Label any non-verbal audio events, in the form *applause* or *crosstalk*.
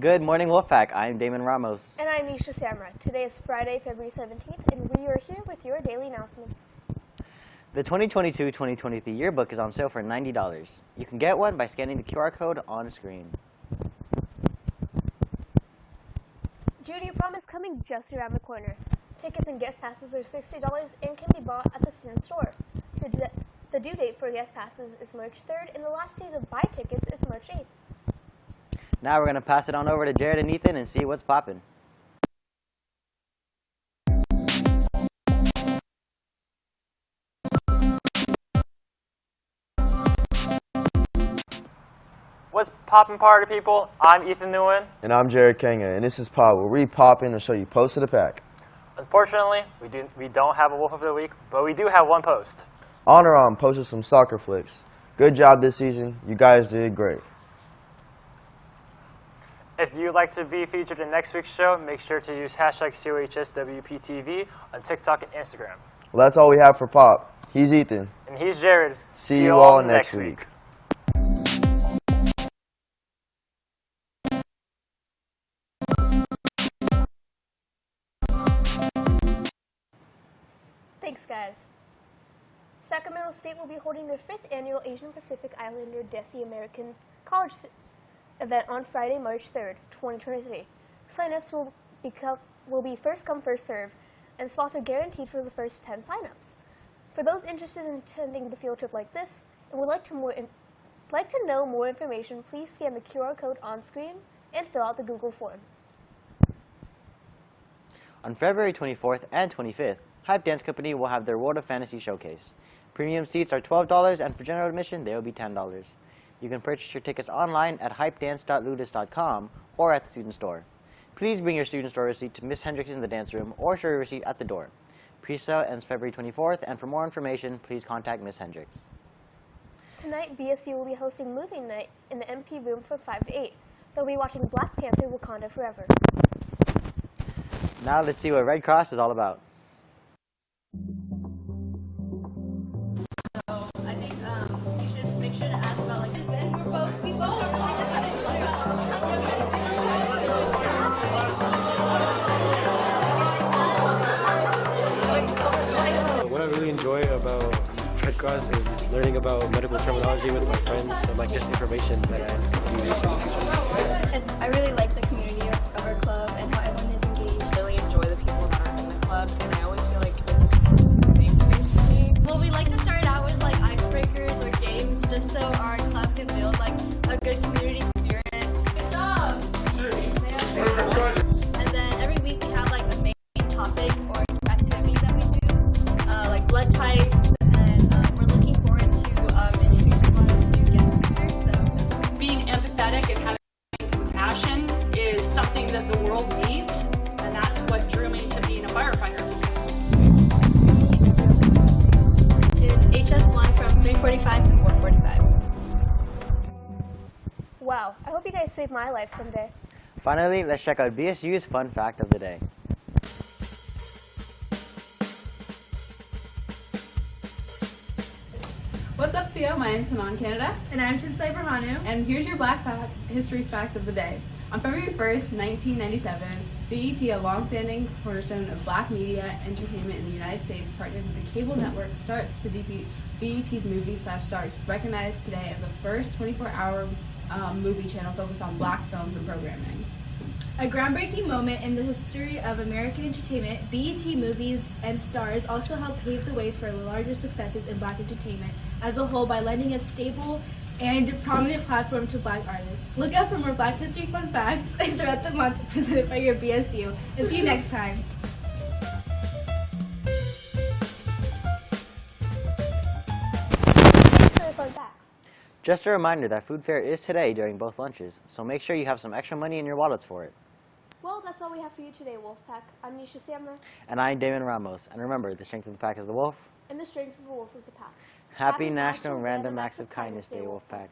Good morning, Wolfpack. I'm Damon Ramos. And I'm Nisha Samra. Today is Friday, February 17th, and we are here with your daily announcements. The 2022-2023 yearbook is on sale for $90. You can get one by scanning the QR code on screen. Junior prom is coming just around the corner. Tickets and guest passes are $60 and can be bought at the student store. The, the due date for guest passes is March 3rd, and the last day to buy tickets is March 8th. Now we're going to pass it on over to Jared and Ethan and see what's popping. What's poppin' party people? I'm Ethan Nguyen. And I'm Jared Kanga, and this is Pop, where we pop in to show you post of the pack. Unfortunately, we do we don't have a wolf of the week, but we do have one post. Honor on posted some soccer flicks. Good job this season. You guys did great. If you'd like to be featured in next week's show, make sure to use hashtag COHSWPTV on TikTok and Instagram. Well, that's all we have for Pop. He's Ethan. And he's Jared. See you all next week. Thanks, guys. Sacramento State will be holding their fifth annual Asian Pacific Islander Desi American College s- event on Friday, March 3rd, 2023. Signups will become will be first come first serve, and spots are guaranteed for the first 10 signups. For those interested in attending the field trip like this and would like to more like to know more information, please scan the QR code on screen and fill out the Google form. On February 24th and 25th, Hype Dance Company will have their World of Fantasy showcase. Premium seats are $12 and for general admission, they will be $10. You can purchase your tickets online at hypedance.ludus.com or at the student store. Please bring your student store receipt to Miss Hendricks in the dance room or show your receipt at the door. Pre-sale ends February 24th, and for more information, please contact Miss Hendricks. Tonight, BSU will be hosting movie night in the MP room from 5 to 8. They'll be watching Black Panther Wakanda Forever. Now let's see what Red Cross is all about. I really enjoy about Red Cross is learning about medical terminology with my friends and like just information that I use in the future. I really like that the world needs, and that's what drew me to being a firefighter. is HS1 from 345 to 445. Wow, I hope you guys save my life someday. Finally, let's check out BSU's fun fact of the day. What's up, CO? My name's Hanan Canada. And I'm Tinsai Berhanu. And here's your Black Fact History Fact of the Day. On February 1st, 1997, BET, a long-standing cornerstone of black media entertainment in the United States, partnered with the cable network Starz to DP BET's movie slash Starz, recognized today as the first 24-hour um, movie channel focused on black films and programming. A groundbreaking moment in the history of American entertainment, BET Movies and Starz also helped pave the way for larger successes in black entertainment as a whole by lending a stable and a prominent platform to black artists. Look out for more Black History fun facts *laughs* throughout the month *laughs* presented by your BSU. And see you next time. Just a reminder that food fair is today during both lunches, so make sure you have some extra money in your wallets for it. Well, that's all we have for you today, Wolfpack. I'm Nisha Samra, And I'm Damon Ramos, and remember, the strength of the pack is the wolf. and the strength of the wolf is the pack. Happy, National Random Acts of Kindness Day, Wolfpack.